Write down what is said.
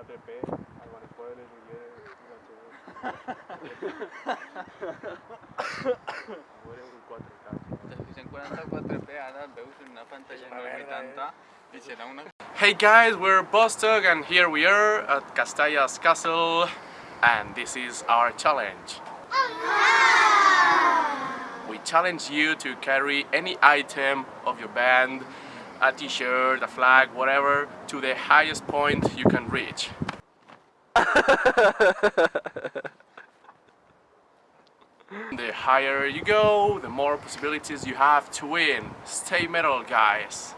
4P, Álvarez Puebla, Miguel, un 4K. Si encuentran 4P, ara veus una pantalla enorme tanta i serà una... Hey guys, we're Bostock and here we are at Castalla's Castle and this is our challenge. We challenge you to carry any item of your band, a t-shirt, a flag, whatever, to the highest point you can reach. the higher you go, the more possibilities you have to win. Stay metal guys!